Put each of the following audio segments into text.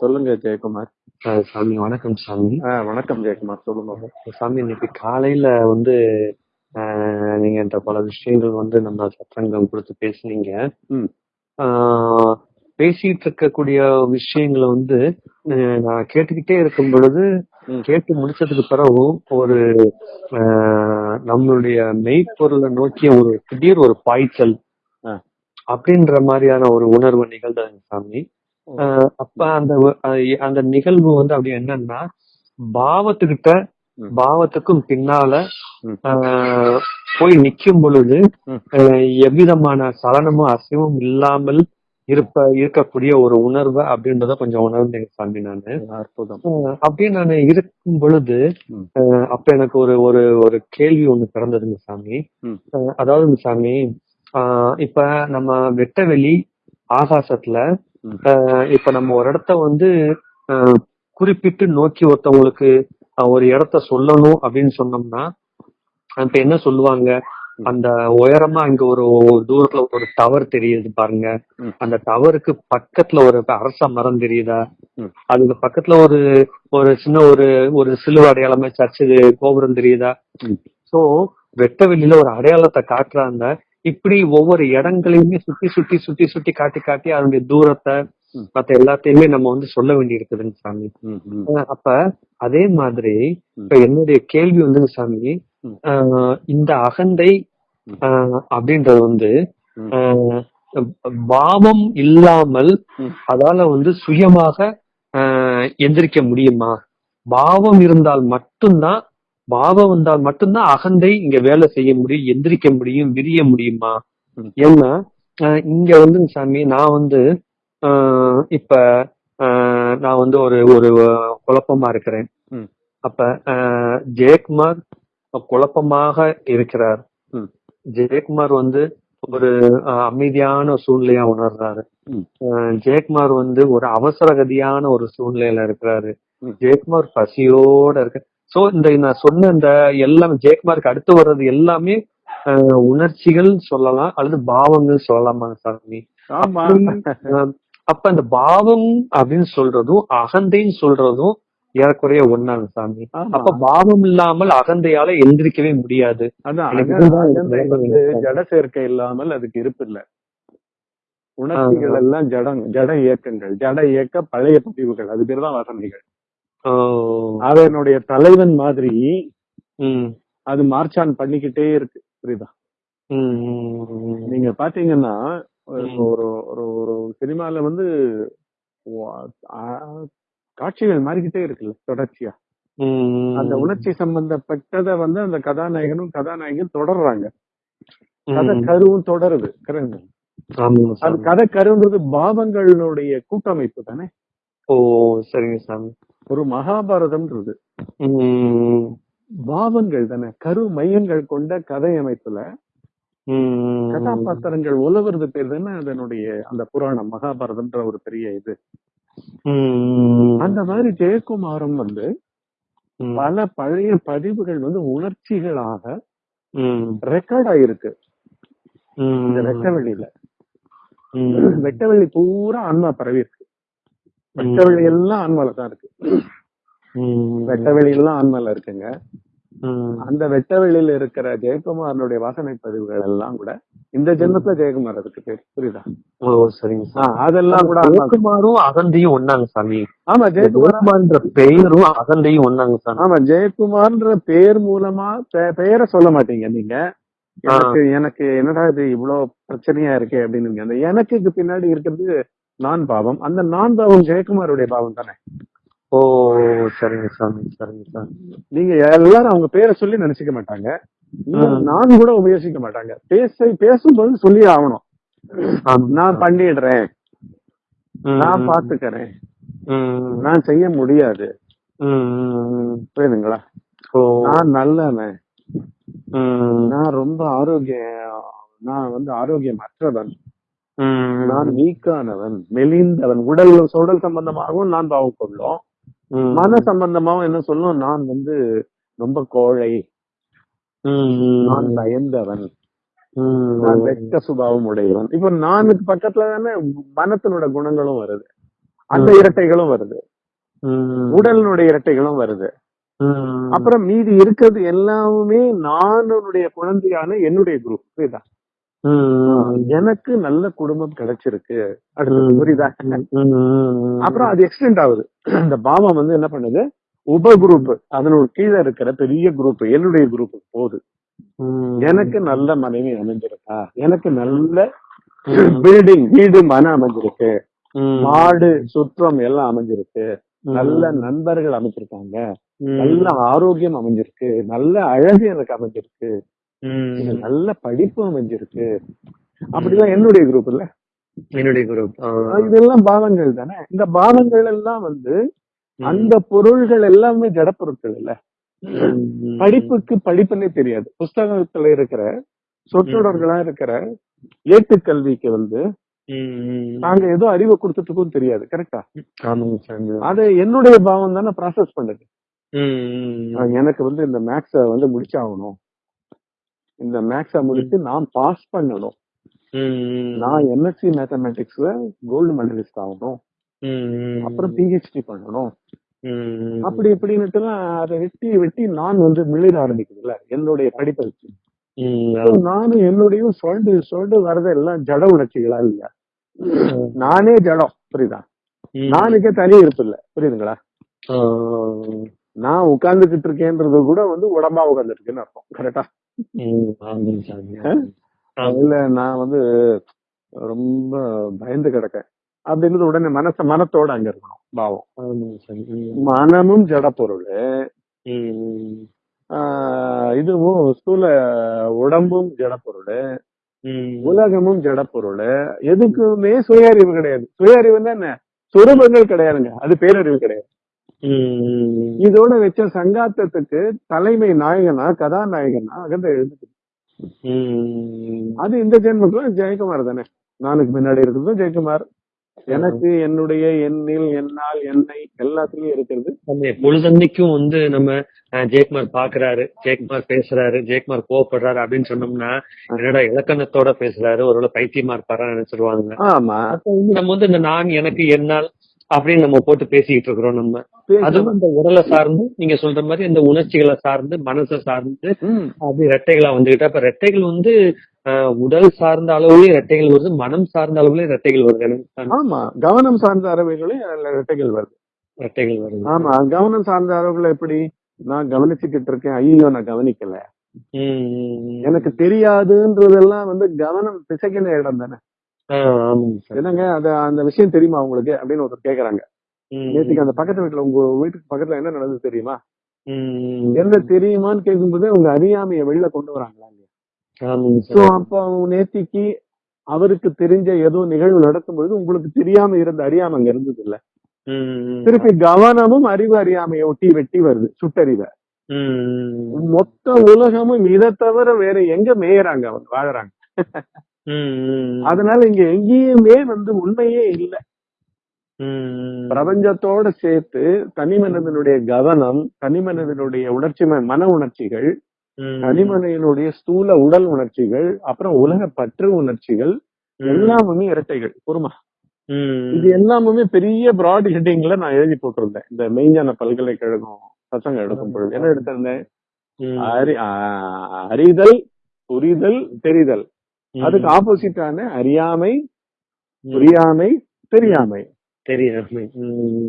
சொல்லுங்க ஜெயக்குமார். சாமி வணக்கம் சாமி. வணக்கம் ஜெயக்குமார். சொல்லுங்க. சாமி இன்னைக்கு காலையில வந்து நீங்க பல விஷயங்கள் வந்து நம்ம சத்சங்கம் கொடுத்து பேசுனீங்க. பேசிட்டு இருக்கக்கூடிய விஷயங்களை வந்து நான் கேட்டுக்கிட்டே இருக்கும் பொழுது. கேட்டு முடிச்சதுக்கு பிறகும் ஒரு நம்மளுடைய மெய்ப்பொருளை நோக்கிய ஒரு திடீர் ஒரு பாய்ச்சல். அப்படின்ற மாதிரியான ஒரு உணர்வு நிகழ்ந்ததுங்க சாமி. அஹ், அப்ப அந்த அந்த நிகழ்வு வந்து அப்படி என்னன்னா பாவத்துக்கிட்ட. பாவத்துக்கும் பின்னால போய் நிக்கும் பொழுது எவ்விதமான சலனமும் அசைவும் இல்லாமல் இருப்ப இருக்கக்கூடிய ஒரு உணர்வு அப்படின்றத கொஞ்சம் உணர்ந்தேங்க சாமி நானு. அற்புதம். அப்படியே நான் இருக்கும் பொழுது அப்ப எனக்கு ஒரு ஒரு ஒரு கேள்வி ஒண்ணு பிறந்ததுங்க சாமி. அதாவது சாமி ஆஹ், இப்ப நம்ம வெட்டவெளி ஆகாசத்துல இப்ப நம்ம ஒரு இடத்த வந்து குறிப்பிட்டு நோக்கி ஒருத்தவங்களுக்கு ஒரு இடத்த சொல்லணும் அப்படின்னு சொன்னோம்னா இப்ப என்ன சொல்லுவாங்க அந்த உயரமா இங்க ஒரு தூரத்துல ஒரு டவர் தெரியுது பாருங்க. அந்த டவருக்கு பக்கத்துல ஒரு அரச மரம் தெரியுதா. அதுக்கு பக்கத்துல ஒரு ஒரு சின்ன ஒரு ஒரு சிலுவை அடையாளமா சர்ச்சு கோபுரம் தெரியுதா. சோ வெட்ட வெளியில ஒரு அடையாளத்தை காட்டுறாங்க இப்படி ஒவ்வொரு இடங்களையுமே சுத்தி சுத்தி சுத்தி சுத்தி காட்டி காட்டி அதனுடைய தூரத்தை. மத்த எல்லாத்தையுமே நம்ம வந்து சொல்ல வேண்டி இருக்குதுங்க சாமி அப்ப அதே மாதிரி. இப்ப என்னுடைய கேள்வி வந்துங்க சாமி. இந்த அகந்தை அப்படின்றது வந்து பாவம் இல்லாமல். அதால வந்து சுயமாக எந்திரிக்க முடியுமா? பாவம் இருந்தால் மட்டும்தான் பாவம் இருந்தால் மட்டும்தான் அகந்தை இங்க வேலை செய்ய முடியும் எந்திரிக்க முடியும் விரிய முடியுமா. ஏன்னா இங்க வந்து சாமி நான் வந்து இப்ப நான் வந்து ஒரு ஒரு குழப்பமா இருக்கிறேன். அப்ப ஜெயக்குமார் குழப்பமாக இருக்கிறார். ஜெயக்குமார் வந்து ஒரு அமைதியான சூழ்நிலையா உணர்றாரு ஜெயக்குமார் வந்து ஒரு அவசரகதியான ஒரு சூழ்நிலையில இருக்கிறாரு. ஜெயக்குமார் பசியோட இருக்கு சோ இந்த நான் சொன்ன இந்த எல்லாம் ஜெயக்குமாருக்கு அடுத்து வர்றது எல்லாமே உணர்ச்சிகள் சொல்லலாம் அல்லது பாவங்கள் சொல்லலாமா சாமி? அப்ப அந்த பாவம் அப்படின்னு சொல்றதும் அகந்தைன்னு சொல்றதும் ஏறக்குறைய ஒண்ணாங்க சாமி. அப்ப பாவம் இல்லாமல் அகந்தையால எந்திரிக்கவே முடியாது. ஜட சேர்க்கை இல்லாமல் அதுக்கு இருப்பு இல்ல உணர்ச்சிகள் எல்லாம் ஜடம் ஜட இயக்கங்கள் ஜட இயக்க பழைய பதிவுகள் அது பேர் தான் வசந்திகள் ஓ, அதனுடைய தலைவன் மாதிரி அது மார்ச்சான் பண்ணிக்கிட்டே இருக்கு புரியுதா? நீங்க பாத்தீங்கன்னா ஒரு. ஒரு ஒரு சினிமால வந்து காட்சிகள் மாறிக்கிட்டே இருக்குல்ல தொடர்ச்சியா. அந்த உணர்ச்சி சம்பந்தப்பட்டதை வந்து அந்த கதாநாயகனும் கதாநாயகியும் தொடர்றாங்க. கதை. கருவும் தொடருது அது. கதை கருன்றது பாவங்களுடைய கூட்டமைப்பு தானே? ஓ சரிங்க சாமி. ஒரு மகாபாரதம்ன்றது. பாவங்கள் தானே கரு மையங்கள் கொண்ட கதை அமைப்புல கதாபாத்திரங்கள் உலவுறது பேர் தானே அதனுடைய அந்த புராணம் மகாபாரதம்ன்ற ஒரு பெரிய இது. அந்த மாதிரி ஜெயக்குமாரம் வந்து பல பழைய பதிவுகள் வந்து உணர்ச்சிகளாக ரெக்கார்ட் ஆயிருக்கு. இந்த வெட்டவெளியில. வெட்டவெளி பூரா ஆன்மா பரவி இருக்கு. வெட்டவெளி எல்லாம் ஆன்மால தான் இருக்கு. வெட்டவெளி எல்லாம் ஆன்மால இருக்குங்க. அந்த வெட்டவெளியில இருக்கிற ஜெயக்குமாரனுடைய வாசனை பதிவுகள் எல்லாம் கூட இந்த ஜென்மத்துல ஜெயக்குமார் அதுக்கு பேர். புரியுதா? ஓ சரிங்க சாமி அதெல்லாம் கூட ஜெயக்குமாரும் அகந்தையும் ஒண்ணாங்க சாமி ஆமா ஜெயக்குமார் ஜெயக்குமார்ன்ற பெயரும் அகந்தையும் ஒண்ணாங்க சாமி ஆமா ஜெயக்குமார்ன்ற பெயர் மூலமா பெயரை சொல்ல மாட்டீங்க நீங்க. எனக்கு எனக்கு என்னடா இது இவ்வளவு பிரச்சனையா இருக்கே அப்படின்னு அந்த எனக்குக்கு பின்னாடி இருக்கிறது நான் பாவம். அந்த நான் பாவம் ஜெயக்குமாருடைய பாவம் தானே? ஓ சரிங்க சாமி சரிங்க சாமி. நீங்க எல்லாரும் அவங்க பேரை சொல்லி நினைச்சுக்க மாட்டாங்க. நான் கூட உபயோகிக்க மாட்டாங்க. பேச பேசும்போது சொல்லி ஆகணும். நான் பண்ணிடுறேன். நான் பாத்துக்கிறேன். நான் செய்ய முடியாது. புரியுதுங்களா? ஓ. நான் நல்லவன். நான் ரொம்ப ஆரோக்கிய நான் வந்து ஆரோக்கியமற்றவன். ம், நான் வீக்கானவன் மெலிந்தவன் உடல் உடல் சம்பந்தமாகவும் நான் பாவம் கொள்ளும் மன சம்பந்தமாகவும் என்ன சொல்லும் நான் வந்து ரொம்ப கோழை. நான் பயந்தவன். நான் வெட்ட சுபாவம் உடையவன். இப்போ நானுக்கு பக்கத்துல தானே மனத்தினோட குணங்களும் வருது. அந்த இரட்டைகளும் வருது. உடலினுடைய இரட்டைகளும் வருது. அப்புறம் மீதி இருக்கிறது எல்லாமே நானுடைய குழந்தையான என்னுடைய குரூப் புரியுதா. எனக்கு நல்ல குடும்பம் கிடைச்சிருக்கு. புரியுதா. அப்புறம் அது எக்ஸ்டெண்ட் ஆகுது இந்த பாவம் வந்து என்ன பண்ணுது உப குரூப் அதனோட கீழே இருக்கிற பெரிய குரூப் என்னுடைய குரூப் போகுது. எனக்கு நல்ல மனைவி அமைஞ்சிருக்கா எனக்கு நல்ல பில்டிங் வீடு மன அமைஞ்சிருக்கு. மாடு சுற்றம் எல்லாம் அமைஞ்சிருக்கு. நல்ல நண்பர்கள் அமைஞ்சிருக்காங்க ம். நல்ல ஆரோக்கியம் அமைஞ்சிருக்கு நல்ல அழகு எனக்கு அமைஞ்சிருக்கு. நல்ல படிப்பு அமைஞ்சிருக்கு. அப்படிலாம் என்னுடைய குரூப் இல்ல? என்னுடைய குரூப் இதெல்லாம் பாவங்கள் தானே? இந்த பாவங்கள் எல்லாம் வந்து அந்த பொருள்கள் எல்லாமே ஜட பொருட்கள் இல்ல படிப்புக்கு படிப்புன்னே தெரியாது. புஸ்தகத்துல இருக்கிற சொற்றொடர்களா இருக்கிற ஏட்டுக்கல்விக்கு வந்து நாங்க ஏதோ அறிவை கொடுத்துட்டு தெரியாது. கரெக்டா அதை என்னுடைய பாவம் தானே ப்ராசஸ் பண்ணுது. எனக்கு வந்து இந்த மேக்ஸ வந்து முடிச்சாகணும். இந்த மேக்ஸ முடிச்சு நான் பாஸ் பண்ணணும். நான் எம்எஸ்சி மேத்தமேட்டிக்ஸ்ல கோல்டு மெடலிஸ்ட் ஆகணும். அப்புறம் பிஹெச்டி பண்ணணும். அப்படி இப்படின்னுட்டு அதை வெட்டி வெட்டி நான் வந்து மிளிர ஆரம்பிக்குதுல்ல என்னுடைய படிப்பை வச்சு நானும் என்னுடைய சொல்டு சொல்டு வரது எல்லாம் ஜட உணர்ச்சிகளா இல்லையா நானே ஜடம் புரியுதா. நானுக்கே தனி இருப்பு இல்ல புரியுதுங்களா. நான் உட்கார்ந்துகிட்டு இருக்கேன்றது கூட வந்து உடம்பா உட்கார்ந்துருக்குன்னு அர்த்தம். கரெக்டா. இல்ல நான் வந்து ரொம்ப பயந்து கிடக்கேன். அப்படின்றது உடனே மனச மனத்தோட அங்க இருக்கணும் பாவம். மனமும் ஜட பொருள். இதுவும் ஸ்தூல உடம்பும் ஜட பொருள். உலகமும் ஜட பொருள். எதுக்குமே சுய அறிவு கிடையாது. சுய அறிவுன்னா என்ன? சுரூபங்கள் கிடையாதுங்க. அது பேரறிவு கிடையாது. இதோட வச்ச சங்காத்தத்துக்கு தலைமை நாயகனா கதாநாயகனா அகந்த எழுது ம். அது இந்த ஜென்மத்துல ஜெயக்குமார் தானே. நானுக்கு முன்னாடி இருக்கிறது ஜெயக்குமார். எனக்கு என்னுடைய எண்ணில் என்னால் என்னை எல்லாத்துலயும் இருக்கிறது. பொழுதன்னைக்கும் வந்து நம்ம ஜெயக்குமார் பாக்குறாரு ஜெயக்குமார் பேசுறாரு ஜெயக்குமார் கோவப்படுறாரு அப்படின்னு சொன்னோம்னா என்னடா இலக்கணத்தோட பேசுறாரு ஒருவேளை பைத்தியமா இருப்பாரா நினைச்சிருவாங்க நம்ம வந்து இந்த நான் எனக்கு என்னால் அப்படின்னு நம்ம போட்டு பேசிக்கிட்டு இருக்கிறோம் நம்ம. அதுவும் இந்த உடலை சார்ந்து நீங்க சொல்ற மாதிரி இந்த உணர்ச்சிகளை சார்ந்து மனசை சார்ந்து அப்படி ரெட்டைகளா வந்துகிட்டு அப்ப ரெட்டைகள் வந்து உடல் சார்ந்த அளவுலயும் ரெட்டைகள் வருது மனம் சார்ந்த அளவுலயும் ரெட்டைகள் வருது. ஆமா. கவனம் சார்ந்த அறிவுகளையும் அதுல இரட்டைகள் வருது. ரெட்டைகள் வருது. ஆமா. கவனம் சார்ந்த அறிவுகள் எப்படி? நான் கவனிச்சுக்கிட்டு இருக்கேன். ஐயோ நான் கவனிக்கல. எனக்கு தெரியாதுன்றதெல்லாம் வந்து கவனம் பிசைக்கின இடம் தானே. என்னங்க அது அந்த விஷயம் தெரியுமா உங்களுக்கு? அப்படின்னு ஒருத்தர் கேக்குறாங்க. நேற்றுக்கு அந்த பக்கத்து வீட்டுல உங்க வீட்டுக்கு பக்கத்துல என்ன நடந்தது தெரியுமா? என்ன தெரியுமான்னு கேட்கும்போது உங்க அறியாமைய வெளில கொண்டு வராங்களா இல்லையா? சோ அப்ப நேத்திக்கு அவருக்கு தெரிஞ்ச ஏதோ நிகழ்வு நடக்கும் பொழுது உங்களுக்கு தெரியாம இருந்த அறியாம அங்க இருந்தது இல்ல. திருப்பி கவனமும் அறிவு அறியாமையை ஒட்டி வெட்டி வருது சுட்டறிவை. மொத்த உலகமும் இதை தவிர வேற எங்க மேயறாங்க அவங்க வாழறாங்க. அதனால இங்க எங்கேயுமே வந்து உண்மையே இல்ல. பிரபஞ்சத்தோட சேர்த்து தனி மனிதனுடைய கவனம் தனி மனிதனுடைய உணர்ச்சி மன உணர்ச்சிகள். தனி மனிதனுடைய ஸ்தூல உடல் உணர்ச்சிகள் அப்புறம் உலக பற்று உணர்ச்சிகள் எல்லாமுமே இரட்டைகள் பொறுமா இது எல்லாமுமே பெரிய பிராட் ஹெட்டிங்ல நான் எழுதி போட்டிருந்தேன். இந்த மெய்ஞான பல்கலைக்கழகம் பசங்க எடுக்கும் பொழுது. என்ன எடுத்திருந்தேன்? அறிதல் புரிதல் தெரிதல். அதுக்கு ஆப்போசிட்டான அறியாமை புரியாமை தெரியாமை. தெரியாமை.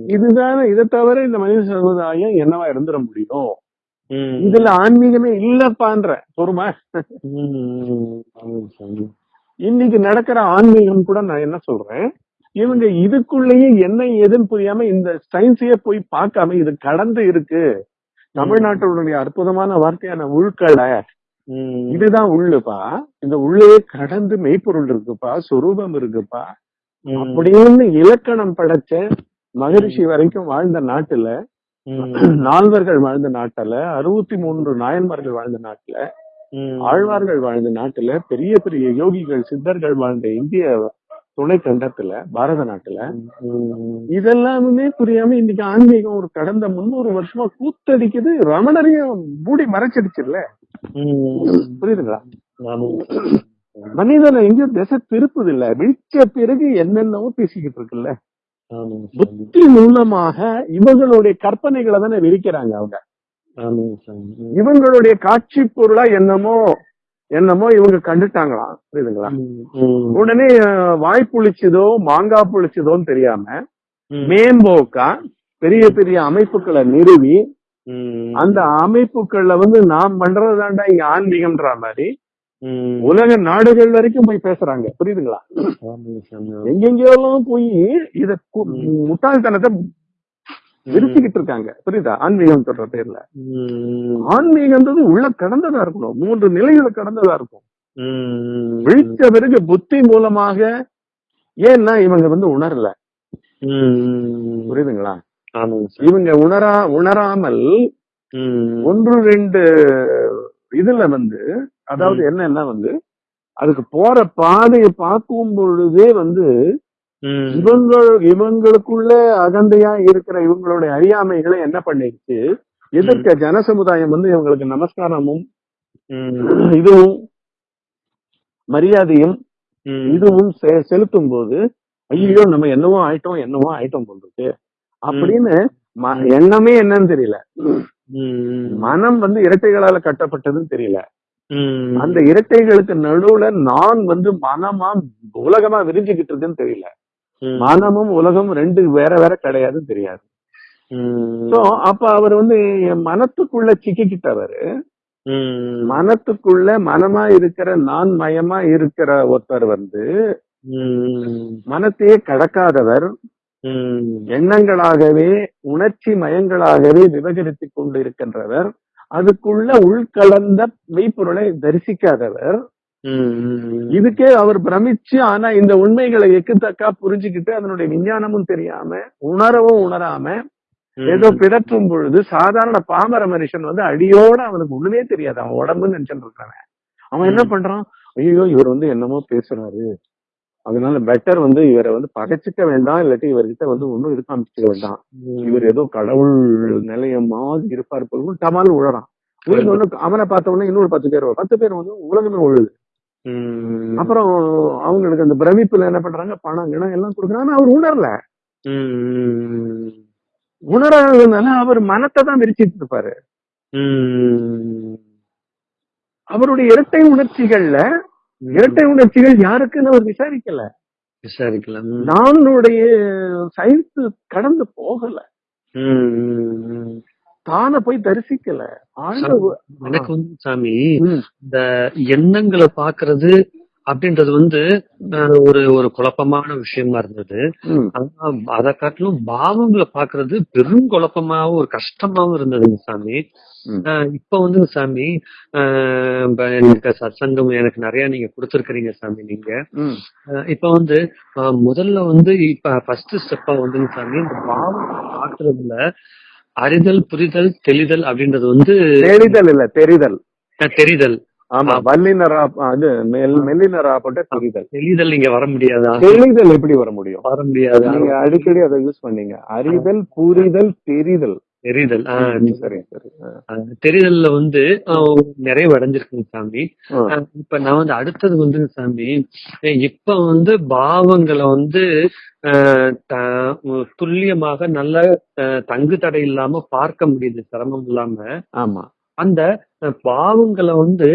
இதுதானே இதை தவிர இந்த மனித சமுதாயம் என்னவா இருந்துட முடியும். இதுல ஆன்மீகமே இல்லப்பான்ற பொறுமா. இன்னைக்கு நடக்கிற ஆன்மீகம் கூட நான் என்ன சொல்றேன்? இவங்க இதுக்குள்ளேயே என்ன ஏதுன்னு புரியாம இந்த சயின்ஸையே போய் பார்க்காம இது கடந்து இருக்கு. தமிழ்நாட்டுடைய அற்புதமான வார்த்தையான உள்கடை இதுதான் உள்ளுப்பா. இந்த உள்ளே கடந்து மெய்ப்பொருள் இருக்குப்பா சொரூபம் இருக்குப்பா. அப்படின்னு இலக்கணம் படைச்ச மகரிஷி வரைக்கும் வாழ்ந்த நாட்டுல நால்வர்கள் வாழ்ந்த நாட்டுல அறுபத்தி மூன்று நாயன்மார்கள் வாழ்ந்த நாட்டுல. ஆழ்வார்கள் வாழ்ந்த நாட்டுல பெரிய பெரிய யோகிகள் சித்தர்கள் வாழ்ந்த இந்திய துணை கண்டத்துல பாரத நாட்டுல இதெல்லாமே புரியாம இன்னைக்கு ஆன்மீகம் ஒரு கடந்த முன்னூறு வருஷமா கூத்தடிக்குது ரமணரையும் மூடி மறைச்சிடுச்சுல்ல? ம். புரியுதுங்களா. மனிதனை எங்கேயும் திசை திருப்புது இல்ல விழிச்ச பிறகு என்னென்னவோ பேசிக்கிட்டு இருக்குல்ல? புத்தி மூலமாக இவங்களுடைய கற்பனைகளை தானே விரிக்கிறாங்க அவங்க. இவங்களுடைய காட்சி பொருளா என்னமோ என்னமோ இவங்க கண்டுட்டாங்களாம் புரியுதுங்களா? உடனே வாய் புளிச்சதோ மாங்காய் புளிச்சதோன்னு தெரியாம மேம்போக்கா பெரிய பெரிய அமைப்புகளை நிறுவி அந்த அமைப்புகள்ல வந்து நாம் பண்றதாண்டா இங்க ஆன்மீகம்ன்ற மாதிரி. உலக நாடுகள் வரைக்கும் போய் பேசுறாங்க. புரியுதுங்களா? எங்கெங்கெல்லாம் போய் இத முட்டாள்தனத்தை விரிச்சுக்கிட்டு இருக்காங்க புரியுதா? ஆன்மீகம் சொல்ற பேர்ல. ம், ஆன்மீகம்ன்றது உள்ள கடந்ததா இருக்கணும். மூன்று நிலைகளை கடந்ததா இருக்கும். விழித்த பிறகு புத்தி மூலமாக ஏன்னா இவங்க வந்து உணரல. புரியுதுங்களா? இவங்க உணரா உணராமல் ஒன்று ரெண்டு இதுல வந்து அதாவது என்னன்னா வந்து அதுக்கு போற பாதையை பார்க்கும் பொழுதே வந்து ம், இவங்க இவங்களுக்குள்ள அகந்தையா இருக்கிற இவங்களுடைய அறியாமைகளை என்ன பண்ணிடுச்சு? எதிர்க்க ஜனசமுதாயம் வந்து இவங்களுக்கு நமஸ்காரமும் இதுவும் மரியாதையும். இதுவும் செலுத்தும் போது ஐயோ நம்ம என்னவோ ஆயிட்டோம் என்னவோ ஆயிட்டோம் போன்றது அப்படின்னு எண்ணமே என்னன்னு தெரியல. மனம் வந்து இரட்டைகளால கட்டப்பட்டதுன்னு தெரியல. அந்த இரட்டைகளுக்கு நடுவுல நான் வந்து மனமா உலகமா விரிஞ்சுக்கிட்டு இருக்குன்னு தெரியல. மனமும் உலகமும் ரெண்டு வேற வேற கிடையாதுன்னு தெரியாது. சோ அப்ப அவர் வந்து என் மனத்துக்குள்ள சிக்கிக்கிட்டவர். மனத்துக்குள்ள மனமா இருக்கிற நான் மயமா இருக்கிற ஒருத்தர் வந்து மனத்தையே கடக்காதவர். எண்ணங்களாகவே உணர்ச்சி மயங்களாகவே விவகரித்து கொண்டு இருக்கின்றவர் அதுக்குள்ள உள்கலந்த மெய்ப்பொருளை தரிசிக்காதவர். இதுக்கே அவர் பிரமிச்சு ஆனா இந்த உண்மைகளை எக்குத்தக்கா புரிஞ்சுக்கிட்டு அதனுடைய விஞ்ஞானமும் தெரியாம உணரவும் உணராம ஏதோ பிதற்றும் பொழுது சாதாரண பாமர மனுஷன் வந்து அடியோட அவனுக்கு ஒண்ணுமே தெரியாது. அவன் உடம்புன்னு நினைச்சுட்டு இருக்கான். அவன் என்ன பண்றான்? ஐயோ இவர் வந்து என்னமோ பேசுறாரு. அதனால பெட்டர் வந்து இவரை வந்து பகைச்சிக்க வேண்டாம் இல்லாட்டி இவர்கிட்ட வந்து ஒண்ணும் இருக்க அமைச்சுக்க வேண்டாம். இவர் ஏதோ கடவுள் நிலையம் மாதிரி இருப்பார் போல டமால் உழறான். உழுந்த. உடனே அவனை பார்த்த உடனே இன்னொரு பத்து பேர். பத்து பேர் வந்து உலகமே உழுது அப்புறம் அவங்களுக்கு அந்த பிரமிப்புல என்ன பண்றாங்க? பணம் கிணம் எல்லாம் கொடுக்குறாங்க. ஆனா அவர் உணரல. உணராததுனால அவர் மனத்தை தான் விரிச்சிட்டு இருப்பாரு. அவருடைய இரட்டை உணர்ச்சிகள்ல இரட்டை உணர்ச்சிகள் யாருக்குன்னு அவர் விசாரிக்கல. விசாரிக்கலாம் ம், நானுடைய சயின்ஸ் கடந்து போகல. தான போய் தரிசிக்கல. எனக்கு வந்து சாமி இந்த எண்ணங்களை பாக்குறது அப்படின்றது வந்து ஒரு ஒரு குழப்பமான விஷயமா இருந்தது. அதை காட்டிலும் பாவங்களை பாக்குறது பெரும் குழப்பமாவும் ஒரு கஷ்டமாவும் இருந்ததுங்க சாமி. இப்ப வந்து சாமி எனக்கு சத்சங்கம் எனக்கு நிறைய நீங்க கொடுத்துருக்கீங்க சாமி நீங்க. இப்ப வந்து முதல்ல வந்து இப்ப ஃபர்ஸ்ட் ஸ்டெப்பா வந்து சாமி இந்த பாவம் பாக்குறதுல அறிதல் புரிதல் தெளிதல் அப்படின்றது வந்து தெரிதல் இல்ல தெரிதல். தெரிதல். ஆமா வல்லினரா அது மெல் மெல்லினரா போட்ட தெரிதல். தெளிதல் நீங்க வர முடியாதா? தெளிதல் எப்படி வர முடியும்? வர முடியாதா. நீங்க அடிக்கடி அதை யூஸ் பண்ணீங்க. அறிதல் புரிதல் தெரிதல். தெரிதல். தெரிதல்ல வந்து நிறைவு அடைஞ்சிருக்குங்க சாமி. இப்ப நான் வந்து அடுத்தது வந்து சாமி. இப்ப வந்து பாவங்களை வந்து துல்லியமாக நல்ல தங்கு தடை இல்லாம பார்க்க முடியுது சிரமம் இல்லாம. ஆமா. அந்த பாவங்களை வந்து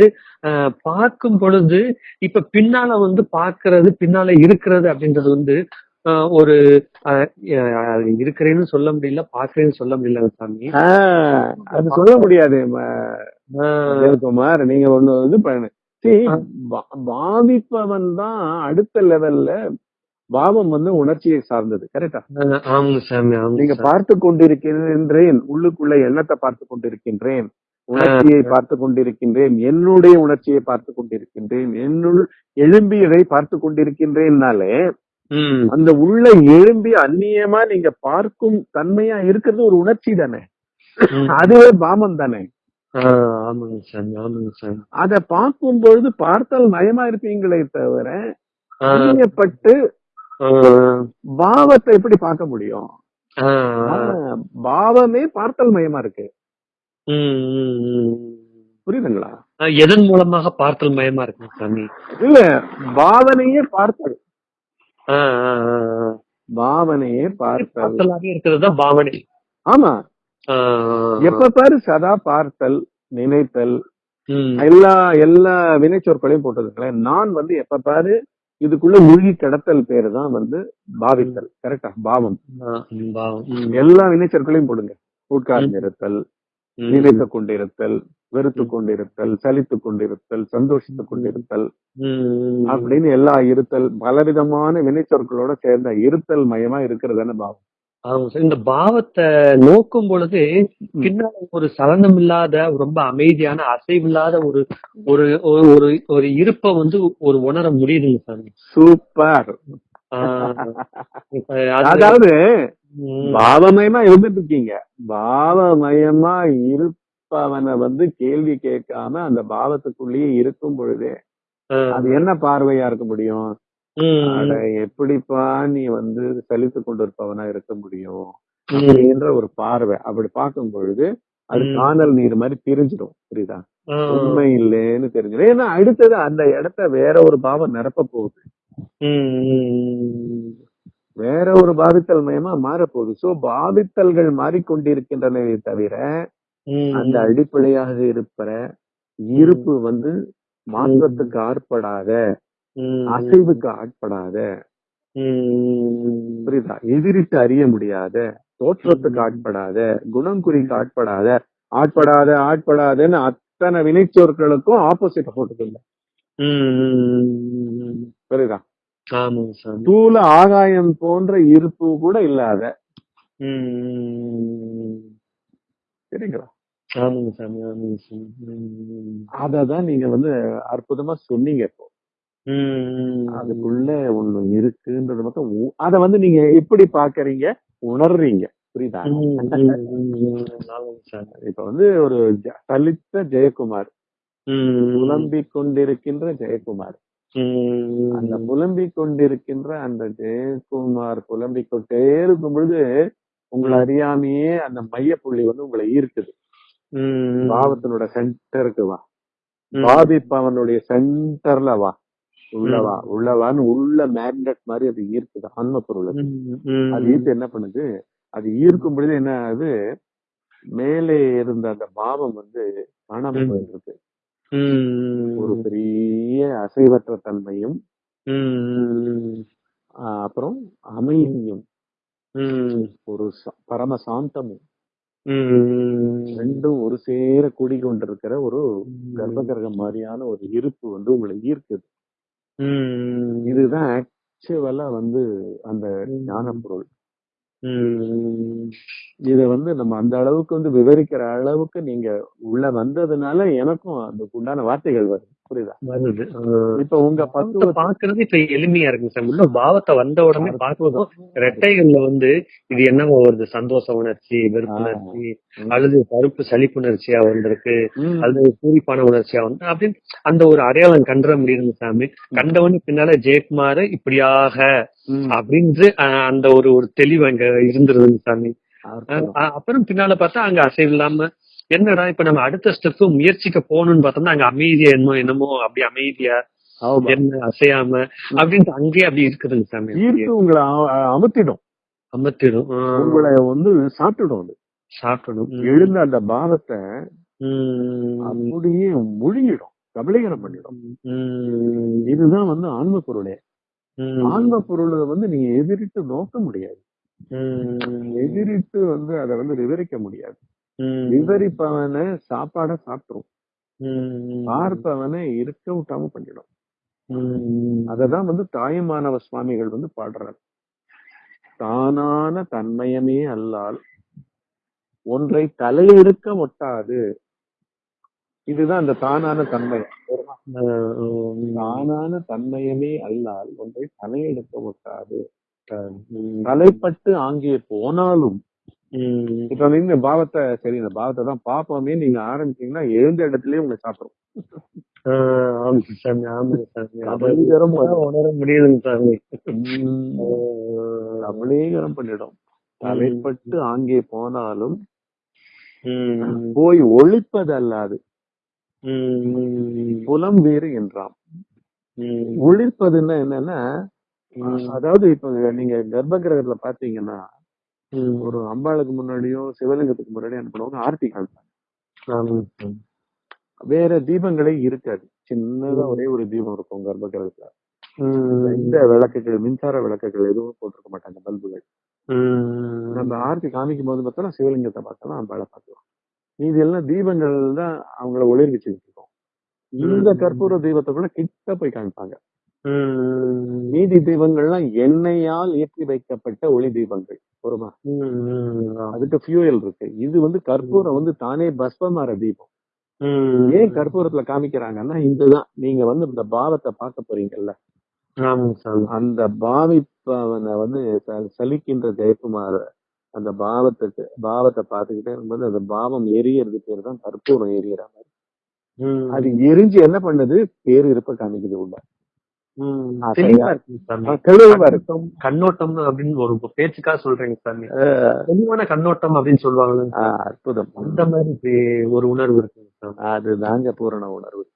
பார்க்கும் பொழுது இப்ப பின்னால வந்து பார்க்கிறது பின்னால இருக்கிறது அப்படின்றது வந்து ஒரு இருக்கிறேன்னு சொல்ல முடியல பார்க்கிறேன்னு சொல்ல முடியல சாமி. அது சொல்ல முடியாது நீங்க ஒண்ணு இது பண்ணு. See, பா- பாவிப்பவன் தான் அடுத்த லெவல்ல பாவம் வந்து உணர்ச்சியை சார்ந்தது கரெக்டா ஆமாங்க சாமி நீங்க. பார்த்து கொண்டிருக்கின்றேன் உள்ளுக்குள்ள எண்ணத்தை பார்த்து கொண்டிருக்கின்றேன் உணர்ச்சியை பார்த்து கொண்டிருக்கின்றேன் என்னுடைய உணர்ச்சியை பார்த்து கொண்டிருக்கின்றேன் என்னுள் எழும்பியதை பார்த்து கொண்டிருக்கின்றேன்னாலே அந்த உள்ள எழும்பி அந்நியமா நீங்க பார்க்கும் தன்மையா இருக்கிறது ஒரு உணர்ச்சி தானே. அதுவே பாமம் தானே? அத பார்க்கும் பொழுது பார்த்தால் மயமா இருப்பீங்களே தவிர அந்நியப்பட்டு பாவத்தை எப்படி பார்க்க முடியும்? பாவமே பார்த்தல் மயமா இருக்கு. புரியுதுங்களா? எதன் மூலமாக பார்த்தல் மயமா இருக்குங்க சாமி? இல்ல பாவனையே பார்த்தல். பாவனையே பார்த்தல் பார்த்தலாவே இருக்கிறது தான் பாவனை. ஆமா. எப்ப பாரு சதா பார்த்தல் நினைத்தல். எல்லா எல்லா வினைச்சொற்களையும் போட்டதுங்களேன் நான் வந்து எப்ப பாரு இதுக்குள்ள மூழ்கி கிடத்தல் பேரு தான் வந்து பாவித்தல். கரெக்டா? பாவம். எல்லா வினைச்சொற்களையும் போடுங்க. உட்கார்ந்திருத்தல் நினைத்து கொண்டிருத்தல் வெறுத்து கொண்டிருத்தல் சலித்து கொண்டிருத்தல் சந்தோஷித்து கொண்டிருத்தல் அப்படின்னு எல்லா இருத்தல் பலவிதமான வினைச்சொற்களோட சேர்ந்த இருத்தல் மயமா இருக்கிறது தானே பாவம் இந்த பாவத்தை நோக்கும் பொழுது பின்னால ஒரு சலனம் இல்லாத ரொம்ப அமைதியான அசைவில்லாத ஒரு ஒரு ஒரு ஒரு இருப்பை வந்து ஒரு உணர முடியுதுங்க சார். சூப்பர். அதாவது பாவமயமா இருந்துட்டு இருக்கீங்க பாவமயமா இருப்பவனை வந்து கேள்வி கேட்காம அந்த பாவத்துக்குள்ளேயே இருக்கும் பொழுதே அது என்ன பார்வையா இருக்க முடியும்? எப்படிப்பா நீ வந்து சலித்து கொண்டிருப்பவனா இருக்க முடியும்? அப்படின்ற ஒரு பார்வை. அப்படி பார்க்கும் பொழுது அது. காணல் நீர் மாதிரி பிரிஞ்சிடும். புரியுதா? உண்மை இல்லைன்னு தெரிஞ்சிடும். ஏன்னா அடுத்தது அந்த இடத்த வேற ஒரு பாவம் நிரப்ப போகுது. வேற ஒரு பாவித்தல் மயமா மாறப்போகுது. சோ பாவித்தல்கள் மாறிக்கொண்டிருக்கின்றனவே தவிர அந்த அடிப்படையாக இருப்பற இருப்பு வந்து மாற்றத்துக்கு ஆட்படாத அசைவுக்கு ஆட்படாத. புரியுதா? எதிரிட்டு அறிய முடியாத தோற்றத்துக்கு ஆட்படாத குணங்குறிக்கு ஆட்படாத ஆட்படாத ஆட்படாதன்னு அத்தனை வினைச்சொற்களுக்கும் ஆப்போசிட் போட்டுக்கல புரியுதா? ஆமாங்க சார் தூல ஆகாயம் போன்ற இருப்பு கூட இல்லாத சரிங்களா? ஆமாங்க சாமி ஆமாங்க அததான் நீங்க வந்து அற்புதமா சொன்னீங்க இப்போ. அதுக்குள்ள ஒண்ணு இருக்குன்றது மட்டும் அத வந்து நீங்க எப்படி பாக்குறீங்க? உணர்றீங்க. புரியுதா? இப்ப வந்து ஒரு தலித்த ஜெயக்குமார். புலம்பிக் கொண்டிருக்கின்ற ஜெயக்குமார். அந்த புலம்பிக் கொண்டிருக்கின்ற அந்த ஜெயக்குமார் புலம்பிக் கொண்டே இருக்கும் பொழுது உங்களை அறியாமையே அந்த மையப்புள்ளி வந்து உங்களை ஈர்க்குது. பாவத்தினோட சென்டருக்கு வா. பாதிப்பவனுடைய சென்டர்ல வா. உள்ளவா உள்ளவான்னு உள்ள மேக்னெட் மாதிரி அது ஈர்க்குது ஆன்ம பொருள். அது. ஈர்த்து என்ன பண்ணுது? அது ஈர்க்கும் பொழுது என்ன ஆகுது? மேலே இருந்த அந்த பாவம் வந்து காணாம ம். ஒரு பெரிய அசைவற்ற தன்மையும் அப்புறம் அமைதியும் ஒரு பரம சாந்தமும். ரெண்டும் ஒரு சேர கூடிக்கொண்டிருக்கிற ஒரு கர்ப்பகிரகம் மாதிரியான ஒரு இருப்பு வந்து உங்களை ஈர்க்குது. இதுதான் ஆக்சுவலா வந்து அந்த ஞான பொருள் இத வந்து நம்ம அந்த அளவுக்கு வந்து விவரிக்கிற அளவுக்கு நீங்க உள்ள வந்ததுனால எனக்கும் அதுக்கு உண்டான வார்த்தைகள் வருது. புரியுதா? வருது. இப்ப உங்க பத்துவ பாக்குறது இப்ப எளிமையா இருக்கு சார். உள்ள பாவத்தை வந்த உடனே பார்க்கும் ரெட்டைகள்ல வந்து இது என்னவோ வருது? சந்தோஷ உணர்ச்சி வெறுப்பு ஆ. உணர்ச்சி அல்லது கருப்பு சலிப்புணர்ச்சியா வந்திருக்கு. அல்லது பூரிப்பான உணர்ச்சியா வந்து அப்படின்னு அந்த ஒரு அடையாளம் கண்டுற முடியுது சாமி கண்டவனு பின்னால ஜெயக்குமார் இப்படியாக அஹ், அந்த ஒரு ஒரு தெளிவு அங்க இருந்துருதுங்க சாமி. அப்புறம் பின்னால பார்த்தா அங்க அசைவு இல்லாம என்னடா இப்ப நம்ம அடுத்த ஸ்டெப் முயற்சிக்க போகணும்னு பார்த்தோம்னா அங்க அமைதியா என்னமோ என்னமோ அப்படி அமைதியா. என்ன அசையாம அப்படின்ட்டு அங்கேயே அப்படி இருக்குதுங்க சாமி ஈர்த்து உங்களை அமர்த்திடும் ஆஹ், உங்களை வந்து சாப்பிட்டுடும் அது சாப்பிடணும். எழுந்த அந்த பாவத்தை. அப்படியே முழுங்கிடும் கபலீகரம் பண்ணிடும். இதுதான் வந்து ஆன்ம பொருளே. ஆன்ம பொருளை வந்து நீங்க எதிரிட்டு நோக்க முடியாது. எதிரிட்டு வந்து அதை வந்து விவரிக்க முடியாது. விவரிப்பவனை சாப்பாட சாப்பிட்டுரும். பார்ப்பவனை இருக்க விட்டாம பண்ணிடும். அததான் வந்து தாயுமானவ சுவாமிகள் வந்து பாடுறாரு தானான தன்மயமே அல்லால் ஒன்றை தலையெடுக்க ஒட்டாது இதுதான் அந்த தானான தன்மை ஆஹ், உம். தானான தன்மயமே அல்லால் ஒன்றை தலையெடுக்க ஒட்டாது. தலைப்பட்டு ஆங்கே போனாலும். இப்ப வந்து இந்த பாவத்தை சரி இந்த பாவத்தை தான் பாப்போமே நீங்க ஆரம்பிச்சீங்கன்னா எழுந்த இடத்துலயே உங்களை சாப்பிடும் உணர முடியுதுங்க சாமி. கபலீகரம் பண்ணிடும். தலைப்பட்டு ஆங்கே போனாலும். போய் ஒழிப்பது அல்லாது. புலம் வேறு என்றாம். ஒழிப்பதுன்னா என்னன்னா அதாவது இப்ப நீங்க கர்ப்ப கிரகத்துல பாத்தீங்கன்னா. ஒரு அம்பாளுக்கு முன்னாடியோ சிவலிங்கத்துக்கு முன்னாடியோ என்ன பண்ணுவாங்க ஆர்த்தி காமிப்பாங்க. வேற தீபங்களே இருக்காது சின்னதா. ஒரே ஒரு தீபம் இருக்கும் கர்ப்ப கிரகத்துல ம், இந்த விளக்குகள் மின்சார விளக்குகள் எதுவும் போட்டிருக்க மாட்டாங்க பல்புகள். நம்ம ஆர்த்தி காமிக்கும் போது பார்த்தோம்னா சிவலிங்கத்தை பார்த்தோம்னா அம்பாளை பார்க்கலாம் மீதி எல்லாம் தீபங்கள் தான் அவங்கள ஒளிர்விச்சுட்டு இருக்கோம் இந்த. கற்பூர தீபத்தை கூட கிட்ட போய் காமிப்பாங்க மீதி தீபங்கள்லாம் எண்ணெயால் ஏற்றி வைக்கப்பட்ட ஒளி தீபங்கள் ஒருமா. அதுக்கு ஃபியூயல் இருக்கு இது வந்து கற்பூரம் வந்து தானே பஸ்பமாற தீபம். ஏன் கற்பூரத்துல காமிக்கிறாங்கன்னா இதுதான் நீங்க வந்து இந்த பாவத்தை பார்க்க போறீங்கல்ல. அந்த பாவிப்பவனை வந்து சலிக்கின்ற ஜெயக்குமார் அந்த பாவத்துக்கு பாவத்தை பார்த்துக்கிட்டே இருக்கும்போது அந்த பாவம் எரியறது பேர் தான் கற்பூரம் எரியற மாதிரி. அது எரிஞ்சு என்ன பண்ணுது பேரு இருப்ப காமிக்குது உள்ள தெளிவா இருக்கு கண்ணோட்டம் அப்படின்னு ஒரு பேச்சுக்காக சொல்றீங்க சாமி. தெளிவான கண்ணோட்டம் அப்படின்னு சொல்லுவாங்க ஆஹ் அற்புதம். அந்த மாதிரி ஒரு உணர்வு இருக்குங்க சாமி. அதுதாங்க பூரண உணர்வு.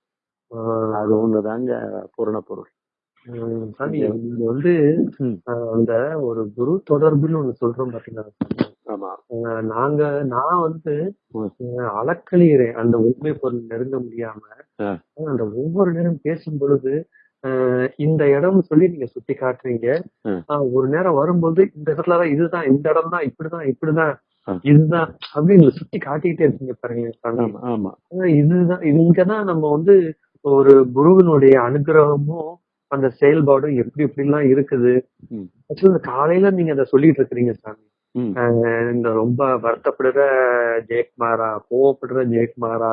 அது ஒண்ணுதாங்க பூரண பொருள். சாமி நீங்க வந்து அந்த ஒரு குரு தொடர்புன்னு ஒண்ணு சொல்றோம் ஆஹ் நாங்க நான் வந்து அளக்களிகிறேன் அந்த உண்மை பொருள் நெருங்க முடியாம அந்த ஒவ்வொரு நேரம் பேசும் பொழுது இந்த இடம் சொல்லி நீங்க சுட்டி காட்டுறீங்க. ஒரு நேரம் வரும்போது இந்த இடத்துலதான் இதுதான் இந்த இடம் தான் இப்படிதான் இப்படிதான். இதுதான் அப்படின்னு சுட்டி காட்டிக்கிட்டே இருக்கீங்க பாருங்க இதுதான் இது இங்கதான் நம்ம வந்து ஒரு குருவினுடைய அனுகிரகமும் அந்த செயல்பாடும் எப்படி எப்படி எல்லாம் இருக்குது. ஆக்சுவலி காலையில நீங்க அதை சொல்லிட்டு இருக்கிறீங்க சாமி. இந்த ரொம்ப வருத்தப்படுற ஜெயக்குமாரா கோவப்படுற ஜெயக்குமாரா.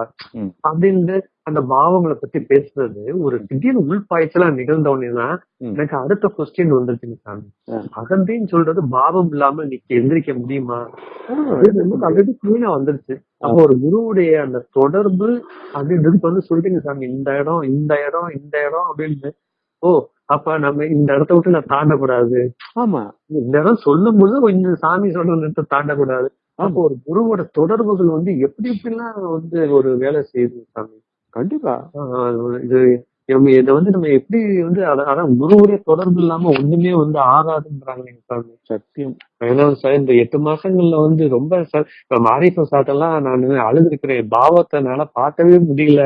அப்படின்னு அந்த பாவங்களை பத்தி பேசுறது ஒரு திடீர்னு உள்பாய்ச்சலா நிகழ்ந்த உடனேதான் ம். எனக்கு அடுத்த கொஸ்டின் வந்துருச்சுங்க சாமி. அகந்தின்னு சொல்றது பாவம் இல்லாம இன்னைக்கு எந்திரிக்க முடியுமா? ஆல்ரெடி கிளீனா வந்துருச்சு. அப்போ ஒரு குருவுடைய அந்த தொடர்பு அப்படின்றதுக்கு வந்து சொல்றீங்க சாமி இந்த இடம் இந்த இடம் இந்த இடம் அப்படின்னு. ஓ அப்ப நம்ம இந்த இடத்த விட்டு நான் தாண்டக்கூடாது. ஆமா. இந்த இடம் சொல்லும் போது இந்த சாமி சொல்ற இடத்தை தாண்டக்கூடாது. அப்போ ஒரு குருவோட தொடர்புகள் வந்து எப்படி எப்படிலாம் வந்து ஒரு வேலை செய்யுது சாமி? கண்டிப்பா. இது நம்ம இதை வந்து நம்ம எப்படி வந்து அத- அதான் குருவுடைய தொடர்பு இல்லாம ஒண்ணுமே வந்து ஆகாதுன்றாங்க சத்தியம். ஏன்னா சார் இந்த எட்டு மாசங்கள்ல வந்து ரொம்ப சார் இப்ப மாரிப்ப சாட்டெல்லாம் நான் அழுதுருக்கிறேன். பாவத்தை என்னால பார்க்கவே முடியல.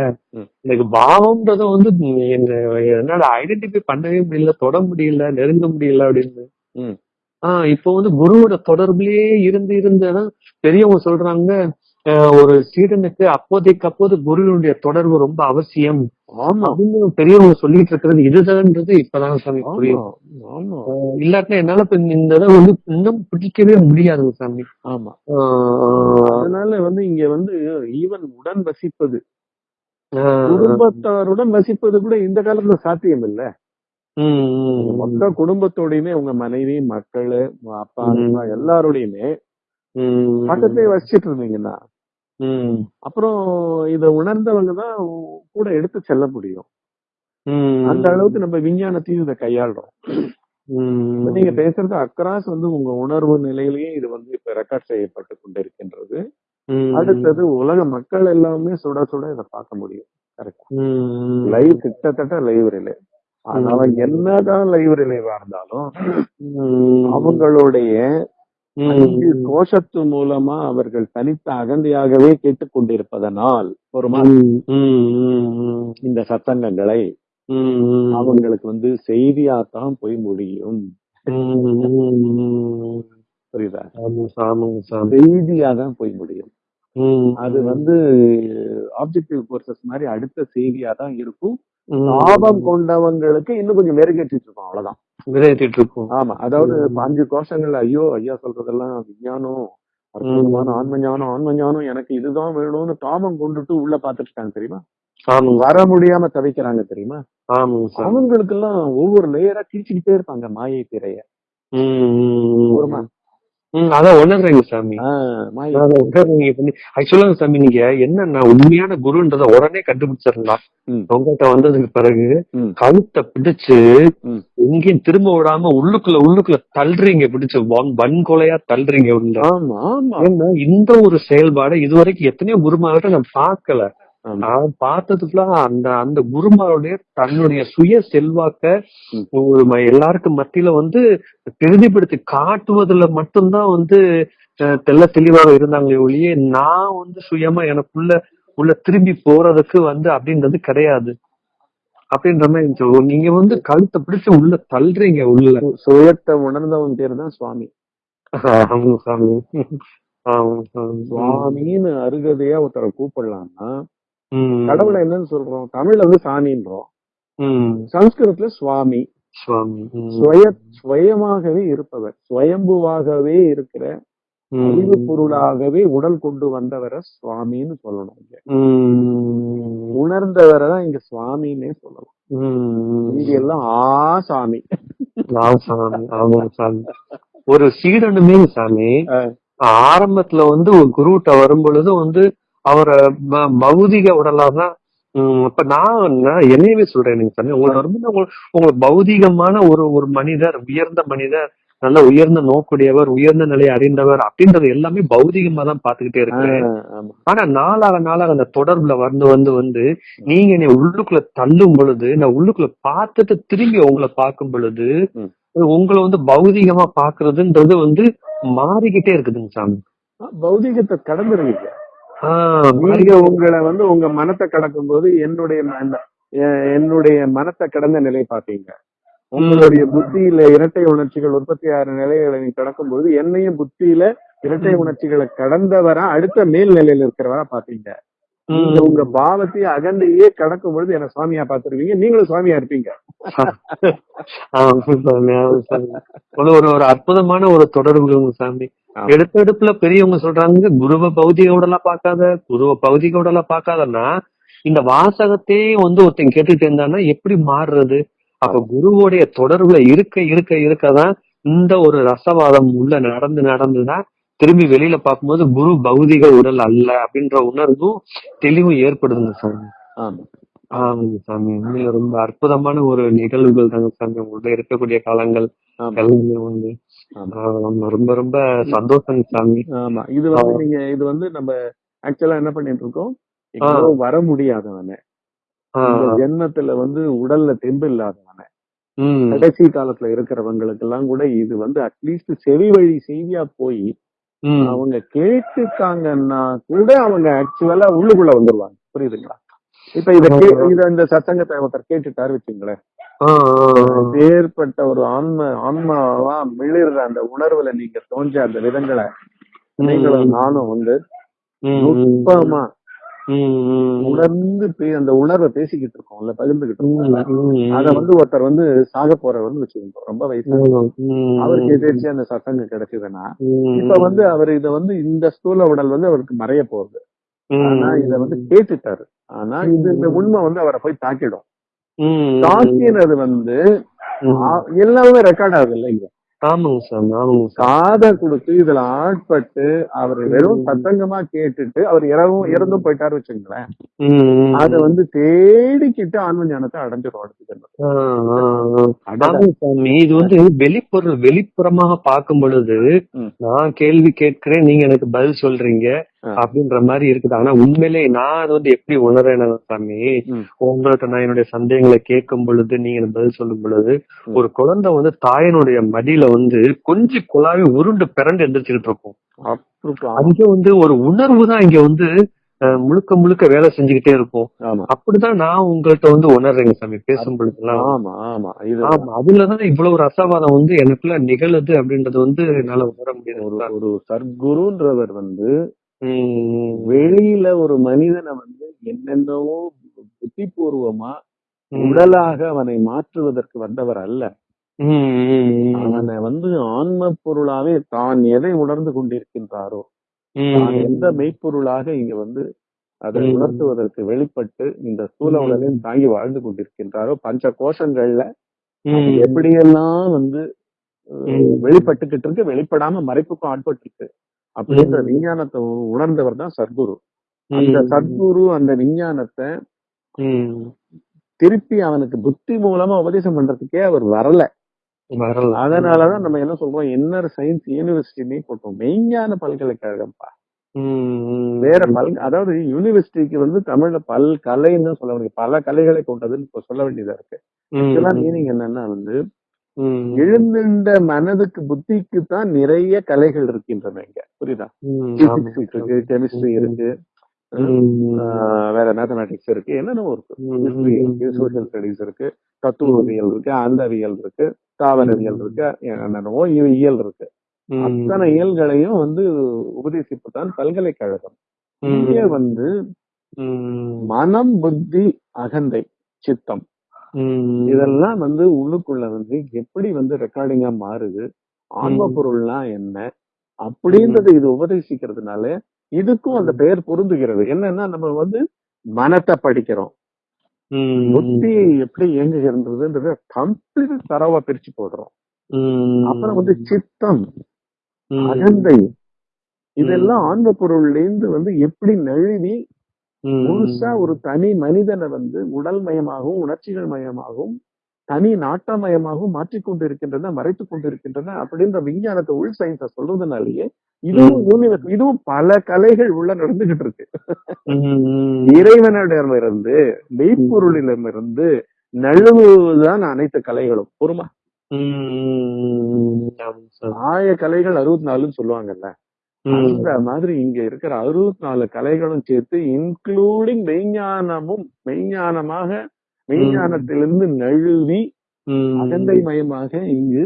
எனக்கு பாவம்ன்றத வந்து என்ன என்னால ஐடென்டிஃபை பண்ணவே முடியல தொட முடியல நெருங்க முடியல அப்படின்னு. ஆஹ் இப்போ வந்து குருவோட தொடர்புலயே இருந்து இருந்துதான் பெரியவங்க சொல்றாங்க ஒரு சீடனுக்கு அப்போதைக்கு அப்போது குருவினுடைய தொடர்பு ரொம்ப அவசியம். அப்படின்னு பெரியவங்க சொல்லிட்டு இருக்கிறது இதுதான்ன்றது இப்பதான் சாமி புரியும். இல்லாட்டினா என்னால இந்த இதை வந்து இன்னும் பிடிக்கவே முடியாதுங்க சாமி. ஆமா. அதனால வந்து இங்க வந்து ஈவன் உடன் வசிப்பது. குடும்பத்தாருடன் வசிப்பது கூட இந்த காலத்துல சாத்தியம் இல்ல மொத்த குடும்பத்தோடையுமே உங்க மனைவி மக்கள் அப்பா. அம்மா எல்லாரோடையுமே பக்கத்திலே வசிச்சிட்டு இருந்தீங்கன்னா அப்புறம் இத உணர்ந்தவங்க தான் கூட எடுத்து செல்ல முடியும். அந்த அளவுக்கு நம்ம விஞ்ஞானத்தையும் இதை கையாளுறோம். நீங்க பேசுறது அக்ராஸ் வந்து உங்க உணர்வு நிலையிலேயே இது வந்து இப்ப ரெக்கார்ட் செய்யப்பட்டு கொண்டிருக்கின்றது. அடுத்தது உலக மக்கள் எல்லாமே சுட சுட இதை பார்க்க முடியும். கரெக்டா லைவ் கிட்டத்தட்ட லைவ் ரிலே அதனால என்னதான் லைவ் ரிலேவா இருந்தாலும் அவங்களுடைய அஞ்சு கோஷத்து மூலமா அவர்கள் தனித்த அகந்தையாகவே கேட்டுக்கொண்டிருப்பதனால் ஒரு இந்த சத்தங்கங்களை உம் அவங்களுக்கு வந்து செய்தியாத்தான் போய் முடியும். புரியுதா? செய்தியா தான் போய் முடியும். அது வந்து ஆப்ஜெக்டிவ் கோர்சஸ் மாதிரி அடுத்த செய்தியா தான் இருக்கும். லாபம் கொண்டவங்களுக்கு இன்னும் கொஞ்சம் மெருகேற்றிட்டு இருக்கோம் அவ்வளவுதான். விளையாட்டிட்டு இருக்கோம். ஆமா அதாவது அஞ்சு கோஷங்கள் ஐயோ ஐயா சொல்றதெல்லாம் விஞ்ஞானம் அற்புதமான ஆன்ம ஞானம் ஆன்ம ஞானம் எனக்கு இதுதான் வேணும்னு தாமம் கொண்டுட்டு உள்ள பாத்துட்டு இருக்காங்க தெரியுமா வர முடியாம தவிக்கிறாங்க தெரியுமா? அவங்களுக்கு எல்லாம் ஒவ்வொரு லேயரா கிழிச்சுக்கிட்டே இருப்பாங்க மாயை திரைய. அதான் உணர்றேங்க சாமி. ஆக்சுவலா சாமி நீங்க என்ன உண்மையான குருன்றத உடனே கண்டுபிடிச்சிடலாம். ம். உங்ககிட்ட வந்ததுக்கு பிறகு. கழுத்தை பிடிச்சு. எங்கேயும் திரும்ப விடாம உள்ளுக்குள்ள உள்ளுக்குள்ள தள்ளுறீங்க பிடிச்சு. வன்- வன்கொலையா தள்ளுறீங்க உள்ள இந்த ஒரு செயல்பாடு இதுவரைக்கும் எத்தனையோ குருமார்கிட்ட நான் பார்க்கல. ஆமா. அவன் பார்த்ததுக்குலாம் அந்த அந்த குருமாருடைய தன்னுடைய சுய செல்வாக்க. ஒரு எல்லாருக்கும் மத்தியில வந்து பிரதிபடுத்தி காட்டுவதுல மட்டும்தான் வந்து தெள்ள தெளிவாக இருந்தாங்களே ஒழிய நான் வந்து சுயமா எனக்குள்ள உள்ள திரும்பி போறதுக்கு வந்து அப்படின்றது கிடையாது அப்படின்ற மாதிரி. நீங்க வந்து கழுத்தை பிடிச்சு உள்ள தள்ளுறீங்க உள்ள சுயத்தை உணர்ந்தவன் பேர் தான் சுவாமி ஆமா சாமி சுவாமின்னு அருகதையா ஒருத்தரை கூப்பிடலாம்னா. கடவுளை என்னன்னு சொல்றோம்? தமிழ்ல வந்து சாமின்றோம். சம்ஸ்கிருதத்துல சுவாமி. சுவாமி. சுய சுயமாகவே இருப்பவர். சுயம்புவாகவே இருக்கிற. அறிவு பொருளாகவே உடல் கொண்டு வந்தவரை சுவாமின்னு சொல்லணும் இங்க. உணர்ந்தவரை தான் இங்க சுவாமின்னே சொல்லலாம். இது எல்லாம் ஆ சாமி. ஒரு சீடனுமே சாமி. ஆரம்பத்துல வந்து ஒரு குருட்ட வரும் பொழுது வந்து அவரை பௌதிக உடலாதான் உம் இப்ப நான் என்னையவே சொல்றேன் நீங்க வரும்போது உங்களுக்கு உங்களுக்கு பௌதிகமான ஒரு ஒரு மனிதர் உயர்ந்த மனிதர் நல்ல உயர்ந்த நோக்குடையவர் உயர்ந்த நிலையை அறிந்தவர் அப்படின்றது எல்லாமே பௌதிகமா தான் பாத்துக்கிட்டே ஆமா. ஆனா நாளாக நாளாக அந்த தொடர்புல வந்து வந்து வந்து நீங்க என்னை உள்ளுக்குள்ள தள்ளும் பொழுது நான் உள்ளுக்குள்ள பார்த்துட்டு திரும்பி உங்களை பார்க்கும் பொழுது. உங்களை வந்து பௌதிகமா பாக்குறதுன்றது வந்து மாறிக்கிட்டே இருக்குதுங்க சாமி. பௌதிகத்தை கடந்துருவீங்க. நீங்க உங்களை வந்து உங்க மனத்தை கடக்கும் போது என்னுடைய என்னுடைய மனத்தை கடந்த நிலை பாத்தீங்க உங்களுடைய புத்தியில இரட்டை உணர்ச்சிகள் உற்பத்தி ஆகிற நிலைகளை நீங்க கடக்கும் பொழுது என்னையும் புத்தியில இரட்டை உணர்ச்சிகளை கடந்தவரா அடுத்த மேல் நிலையில இருக்கிறவரா பாத்தீங்க நீங்க உங்க பாவத்தையே அகந்தையே கடக்கும் பொழுது என்ன சுவாமியா பாத்துருவீங்க நீங்களும் சுவாமியா இருப்பீங்க. ஒரு ஒரு ஒரு அற்புதமான ஒரு தொடர்புங்க சாமி. ஆமா. எடுத்த எடுப்புல பெரியவங்க சொல்றாங்க குருவை பௌதிக உடலா பார்க்காத குருவை பௌதிக உடலா பார்க்காதன்னா இந்த வாசகத்தையே வந்து ஒருத்தன் கேட்டுட்டு இருந்தான்னா எப்படி மாறுறது? அப்ப குருவோடைய தொடர்புல இருக்க இருக்க இருக்கதான் இந்த ஒரு ரசவாதம் உள்ள நடந்து நடந்துதான் திரும்பி வெளியில பார்க்கும்போது குரு பௌதிக உடல் அல்ல அப்படின்ற உணர்வும் தெளிவும் ஏற்படுதுங்க சாமி. ஆமா. ஆமாங்க சாமி உண்மையில ரொம்ப அற்புதமான ஒரு நிகழ்வுகள் தாங்க சாமி. உங்கள்ட்ட இருக்கக்கூடிய காலங்கள் ஆமா. எல்லாமே வந்து ஆமா. ரொம்ப ரொம்ப சந்தோஷம் சாமி. ஆமா. இது வந்து நீங்க இது வந்து நம்ம ஆக்சுவலா என்ன பண்ணிட்டு இருக்கோம்? எங்கேயோ வர முடியாதவன. இந்த ஆஹ் ஜென்மத்துல வந்து உடல்ல தெம்பு இல்லாதவன. கடைசி காலத்துல இருக்கிறவங்களுக்கு எல்லாம் கூட இது வந்து அட்லீஸ்ட் செவி வழி செய்தியா போய் அவங்க கேட்டுட்டாங்கன்னா கூட அவங்க ஆக்சுவலா உள்ளுக்குள்ள வந்துருவாங்க. புரியுதுங்களா? இப்ப இத இந்த சத்தங்கத்தை ஒருத்தர் கேட்டுட்டாரு வச்சுங்களேன் ஏற்பட்ட ஒரு ஆன்ம ஆன்மாவா மிளிர்ற அந்த உணர்வுல நீங்க தோன்ற அந்த விதங்களை நீங்களும் நானும் வந்து நுட்பமா உணர்ந்து அந்த உணர்வை பேசிக்கிட்டு இருக்கோம்ல பகிர்ந்துகிட்டு இருக்கோம்ல. உம் அத வந்து ஒருத்தர் வந்து சாக போறவர்னு வச்சுக்கோங்க ரொம்ப வயசு அவருக்கு எதிர்த்து அந்த சத்தங்க கிடைச்சதுன்னா இப்ப வந்து அவர் இத வந்து இந்த ஸ்தூல உடல் வந்து அவருக்கு மறைய போகுது. ஆனா இத வந்து கேட்டுட்டாரு. ஆனா இது இந்த உண்மை வந்து அவரை போய் தாக்கிடும். தாக்கினது வந்து எல்லாமே ரெக்கார்ட் ஆகுது இல்லைங்க ஆமாங்க சாமி ஆமாங்க காதை கொடுத்து இதுல ஆட்பட்டு அவர் வெறும் சத்தங்கமா கேட்டுட்டு அவர் இறவும் இறந்தும் போயிட்டாரு வச்சுங்களேன் அத வந்து தேடிக்கிட்டு ஆன்ம ஞானத்தை. ஆமாங்க சாமி இது வந்து வெளிப்பொருள் வெளிப்புறமாக பார்க்கும் பொழுது. நான் கேள்வி கேட்கிறேன் நீங்க எனக்கு பதில் சொல்றீங்க. அப்படின்ற மாதிரி இருக்குது. ஆனா உண்மையிலே நான் அது வந்து எப்படி உணர்றேன் சாமி ம். உங்கள்ட்ட நான் என்னுடைய சந்தேகங்களை கேட்கும் பொழுது நீங்க பதில் சொல்லும் பொழுது. ஒரு குழந்தை வந்து தாயினுடைய மடியில வந்து கொஞ்சம் குழாவி உருண்டு பிறண்டு எந்திரிச்சுக்கிட்டு இருக்கும். அங்க வந்து ஒரு உணர்வு தான் இங்க வந்து முழுக்க முழுக்க வேலை செஞ்சுக்கிட்டே இருக்கும். அப்படிதான் நான் உங்கள்ட்ட வந்து உணர்றேங்க சாமி பேசும் பொழுதுலாம் அதுலதான் இவ்வளவு ரசவாதம் வந்து எனக்குள்ள நிகழுது அப்படின்றது வந்து என்னால உணர ஒரு முடியாது. ஒரு சர்க்குருன்றவர் வந்து வெளியில ஒரு மனிதனை வந்து என்னென்னவோ புத்திபூர்வமா உடலாக அவனை மாற்றுவதற்கு வந்தவர் அல்ல அவனை வந்து ஆன்ம பொருளாவே தான் எதை உணர்ந்து கொண்டிருக்கின்றாரோ தான் எந்த மெய்ப்பொருளாக இங்க வந்து அதை. உணர்த்துவதற்கு வெளிப்பட்டு இந்த ஸ்தூல ம். உலகையும் தாங்கி வாழ்ந்து கொண்டிருக்கின்றாரோ பஞ்ச கோஷங்கள்ல எப்படியெல்லாம் வந்து. வெளிப்பட்டுக்கிட்டு இருக்கு வெளிப்படாம மறைப்புக்கும் ஆட்பட்டு இருக்கு அப்படின்ற. விஞ்ஞானத்தை உணர்ந்தவர் தான் சத்குரு. அந்த சத்குரு அந்த விஞ்ஞானத்தை திருப்பி அவனுக்கு புத்தி மூலமா உபதேசம் பண்றதுக்கே அவர் வரல. வரலாம் அதனாலதான் நம்ம என்ன சொல்றோம்? இன்னர் சயின்ஸ் யூனிவர்சிட்டினே போட்டோம். மெய்ஞான பல்கலைக்கழகம்ப்பா. வேற பல் அதாவது யூனிவர்சிட்டிக்கு வந்து தமிழ்ல பல் கலைன்னு சொல்ல முடியும் பல கலைகளை கொண்டதுன்னு இப்ப சொல்ல வேண்டியதா இருக்கு. இதெல்லாம் மீனிங் என்னன்னா வந்து எழுந்துண்ட மனதுக்கு புத்திக்கு தான் நிறைய கலைகள் இருக்கின்றன இங்க. புரியுதா. பிசிக்ஸ் இருக்கு கெமிஸ்ட்ரி இருக்கு வேற மேத்தமேட்டிக்ஸ் இருக்கு என்னென்னமோ இருக்கு. இருக்கு சோசியல் ஸ்டடிஸ் இருக்கு தத்துவவியல் இருக்கு அந்தவியல் இருக்கு தாவரவியல் இருக்கு என்னென்னவோ இயல் இருக்கு. அத்தனை இயல்களையும் வந்து உபதேசிப்புதான் பல்கலைக்கழகம். ம், இங்கே வந்து மனம் புத்தி அகந்தை சித்தம் இதெல்லாம் வந்து உள்ளுக்குள்ள வந்து எப்படி வந்து ரெக்கார்டிங்கா மாறுது ஆன்ம. பொருள்னா என்ன அப்படின்றது இது உபதேசிக்கிறதுனால இதுக்கும் அந்த பெயர் பொருந்துகிறது. என்னன்னா நம்ம வந்து மனத்தை படிக்கிறோம். புத்தி எப்படி இயங்குகிறதுன்றத கம்ப்ளீட் தரவா பிரிச்சு போடுறோம். அப்புறம் வந்து சித்தம் அகந்தை இதெல்லாம் ஆன்ம பொருள்ல இருந்து வந்து எப்படி நழுவி முழுசா ஒரு தனி மனிதனை வந்து உடல் மயமாகவும் உணர்ச்சிகள் மயமாகவும் தனி நாட்டமயமாகவும் மாற்றிக்கொண்டு இருக்கின்றன மறைத்துக் கொண்டு இருக்கின்றன அப்படின்ற விஞ்ஞானத்தை உள் சயின்ஸ சொல்றதுனாலயே இதுவும் யூனிவர்ஸ் இதுவும் பல கலைகள் உள்ள நடந்துகிட்டு இருக்கு. இறைவனிடமிருந்து மெய்ப்பொருளிடமிருந்து நழுவுதான் அனைத்து கலைகளும் பொறுமா. ஆய கலைகள் அறுபத்தி நாலுன்னு சொல்லுவாங்கல்ல. அந்த மாதிரி இங்க இருக்கிற அறுபத்தி நாலு கலைகளும் சேர்த்து இன்க்ளூடிங் மெய்ஞானமும் மெய்ஞானமாக மெய்ஞானத்திலிருந்து நழுவி அகந்தை மயமாக இங்கு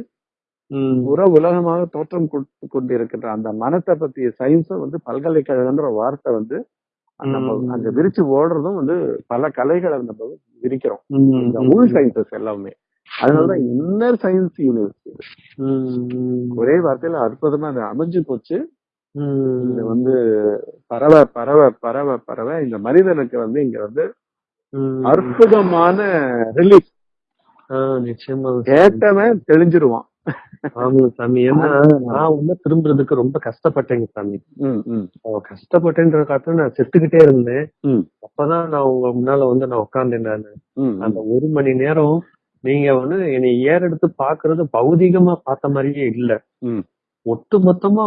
புற உலகமாக தோற்றம் கொடுத்து கொண்டிருக்கின்ற அந்த மனத்தை பத்திய சயின்ஸும் வந்து பல்கலைக்கழகம்ன்ற வார்த்தை வந்து நம்ம. அங்க விரிச்சு ஓடுறதும் வந்து பல கலைகளை நம்ம விரிக்கிறோம். இந்த உள் சயின்சஸ் எல்லாமே. அதனாலதான் இன்னர் சயின்ஸ் யூனிவர்சிட்டி ஒரே வார்த்தையில அற்புதமா அது அமைஞ்சு போச்சு. இது வந்து பரவ பரவ பரவ பரவ இந்த மனிதனுக்கு வந்து இங்க வந்து. அற்புதமான ரிலீஃப் நிச்சயமா. கேட்டவன் தெளிஞ்சிருவான். ஆமா சாமி. ஏன்னா நான் உள்ள திரும்புறதுக்கு ரொம்ப கஷ்டப்பட்டேங்க சாமி. கஷ்டப்பட்டேன்ற காரணம் நான் செத்துக்கிட்டே இருந்தேன். அப்பதான் நான் உங்க முன்னால வந்து நான் உட்கார்ந்தேன் நானு. அந்த ஒரு மணி நேரம் நீங்க வந்து என்னை ஏறெடுத்து பாக்குறது பௌதிகமா பார்த்த மாதிரியே இல்ல. ஒட்டு மொத்தமா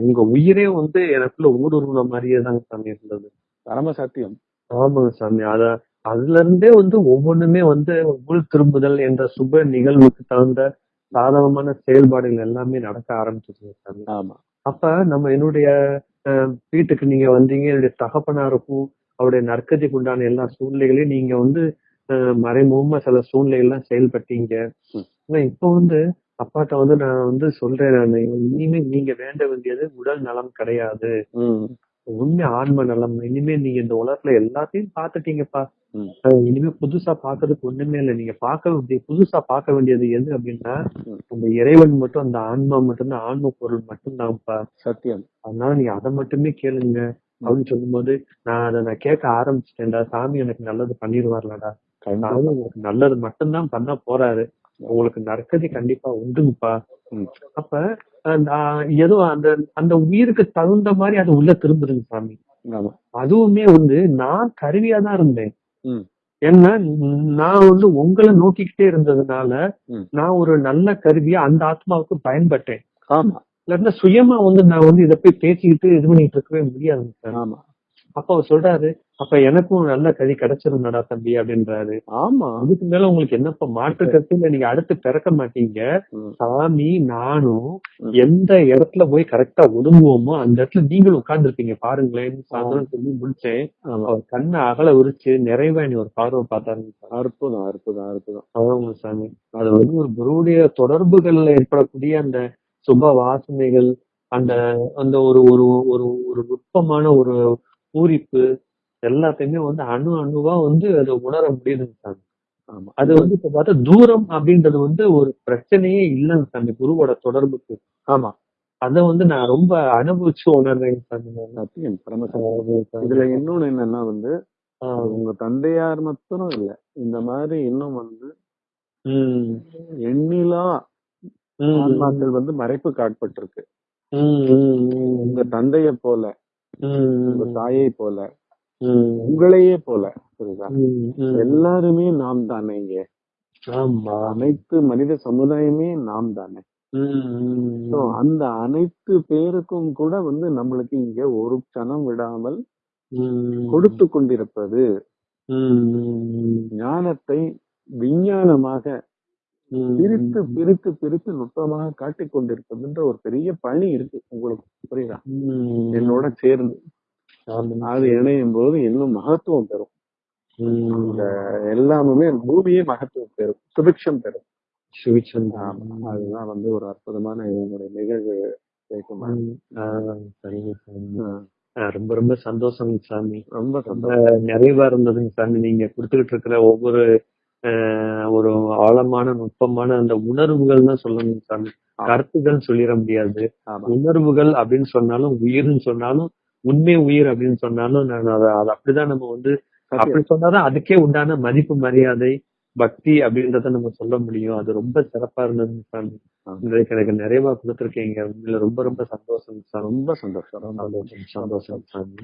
உங்க உயிரே வந்து எனக்குள்ள ஊடுருவன மாதிரியே தாங்க சாமி இருந்தது. பரம சத்தியம் ஆமாங்க சாமி. அத அதுல இருந்தே வந்து ஒவ்வொன்றுமே வந்து உள் திரும்புதல் என்ற சுப நிகழ்வுக்கு தகுந்த சாதகமான செயல்பாடுகள் எல்லாமே நடக்க ஆரம்பிச்சிருங்க சாமி. ஆமா. அப்ப நம்ம என்னுடைய வீட்டுக்கு நீங்க வந்தீங்க. என்னுடைய தகப்பனாருக்கும் அவருடைய நற்கதிக்கு உண்டான எல்லா சூழ்நிலைகளையும் நீங்க வந்து மறைமுகமா சில சூழ்நிலைகள்லாம் செயல்பட்டீங்க. ஆனா இப்ப வந்து அப்பாட்ட வந்து நான் வந்து சொல்றேன் நான். இனிமே நீங்க வேண்ட வேண்டியது உடல் நலம் கிடையாது. உண்மை ஆன்ம நலம். இனிமே நீங்க இந்த உலகத்துல எல்லாத்தையும் பாத்துட்டீங்கப்பா இனிமே புதுசா பாக்குறதுக்கு ஒண்ணுமே இல்லை. நீங்க பார்க்க புதுசா பார்க்க வேண்டியது எது அப்படின்னா. அந்த இறைவன் மட்டும் அந்த ஆன்மா மட்டும் தான் ஆன்ம பொருள் மட்டும்தான்ப்பா. சத்தியம். அதனால நீங்க அதை மட்டுமே கேளுங்க. அப்படின்னு சொல்லும்போது நான் அதை நான் கேட்க ஆரம்பிச்சிட்டேன்டா. சாமி எனக்கு நல்லது பண்ணிடுவார்லடா. அதாவது உங்களுக்கு நல்லது மட்டும்தான் பண்ண போறாரு. உங்களுக்கு நற்கதி கண்டிப்பா உண்டுங்கப்பா. அப்ப ஏதோ அந்த அந்த உயிருக்கு தகுந்த மாதிரி அது உள்ள திரும்புதுங்க சாமி. அதுவுமே வந்து நான் கருவியா தான் இருந்தேன். ம். ஏன்னா நான் வந்து உங்களை நோக்கிக்கிட்டே இருந்ததுனால. நான் ஒரு நல்ல கருவியா அந்த ஆத்மாவுக்கு பயன்பட்டேன். ஆமா. இல்லாட்டினா சுயமா வந்து நான் வந்து இதை போய் பேசிக்கிட்டு இது பண்ணிட்டு இருக்கவே முடியாதுங்க சார். ஆமா. அப்ப அவர் சொல்றாரு அப்ப எனக்கும் நல்ல கதி கிடைச்சிருந்தடா தம்பி அப்படின்றாரு. ஆமா. அதுக்கு மேல உங்களுக்கு என்னப்பா மாற்று கருத்து இல்ல நீங்க அடுத்து பிறக்க மாட்டீங்க. சாமி நானும். எந்த இடத்துல போய் கரெக்டா ஒதுங்குவோமோ அந்த இடத்துல நீங்களும் உட்கார்ந்துருப்பீங்க. பாருங்களேன் சாயந்தரம் சொல்லி முடிச்சேன். அவர் கண்ணை அகல உரிச்சு நிறைவா நீ ஒரு பார்வை பார்த்தாருங்க சார். அற்புதம் அற்புதம் அற்புதம். ஆமாங்க சாமி. அது வந்து ஒரு குருவுடைய தொடர்புகள்ல ஏற்படக்கூடிய அந்த சுப வாசனைகள் அந்த அந்த ஒரு ஒரு ஒரு ஒரு நுட்பமான ஒரு பூரிப்பு எல்லாத்தையுமே வந்து அணு அணுவா வந்து அதை உணர முடியுதுங்க ஆமா. அது வந்து இப்ப பார்த்தா தூரம் அப்படின்றது வந்து ஒரு பிரச்சனையே இல்லைங்க சாமி குருவோட தொடர்புக்கு. ஆமா. அத வந்து நான் ரொம்ப அனுபவிச்சு சாமி. இதுல இன்னொன்னு என்னன்னா வந்து உங்க தந்தையார் மட்டும் இல்ல இந்த மாதிரி இன்னும் வந்து எண்ணிலா ஆன்மாக்கள் வந்து மறைப்பு காட்பட்டிருக்கு உங்க தந்தைய போல உங்க தாயை போல உங்களையே போல புரியுதா. எல்லாருமே நாம் தானே இங்க. அனைத்து மனித சமுதாயமே நாம் தானே. அந்த அனைத்து பேருக்கும் கூட வந்து நம்மளுக்கு இங்க ஒரு கணம் விடாமல் கொடுத்து கொண்டிருப்பது ஞானத்தை விஞ்ஞானமாக பிரித்து பிரித்து பிரித்து நுட்பமாக காட்டிக் கொண்டிருப்பதுன்ற ஒரு பெரிய பணி இருக்கு உங்களுக்கு புரியுதா? என்னோட சேர்ந்து. அது இணையும் போது இன்னும் மகத்துவம் பெறும். இந்த எல்லாமே பூமியே மகத்துவம் பெறும் சுபிக்ஷம் பெறும். ஆமா. அதுதான் வந்து ஒரு அற்புதமான என்னுடைய நிகழ்வு ரொம்ப ரொம்ப சந்தோஷம் சாமி. ரொம்ப நிறைவா இருந்ததுங்க சாமி. நீங்க கொடுத்துக்கிட்டு இருக்கிற ஒவ்வொரு ஒரு ஆழமான நுட்பமான அந்த உணர்வுகள் தான் சொல்லணும் சாமி. ஆமா. கருத்துகள் சொல்லிட முடியாது. உணர்வுகள் அப்படின்னு சொன்னாலும் உயிர்னு சொன்னாலும் உண்மை உயிர் அப்படின்னு சொன்னாலும் நான் அதை அதை அப்படிதான் நம்ம வந்து. அப்படி சொன்னாதான் அதுக்கே உண்டான மதிப்பு மரியாதை பக்தி அப்படின்றத நம்ம சொல்ல முடியும். அது ரொம்ப சிறப்பா இருந்தது சாமி. இன்றைக்கு எனக்கு நிறைவா கொடுத்துருக்கீங்க. உண்மையில ரொம்ப ரொம்ப சந்தோஷம் சாமி. ரொம்ப சந்தோஷம். ரொம்ப சந்தோஷம் சாமி.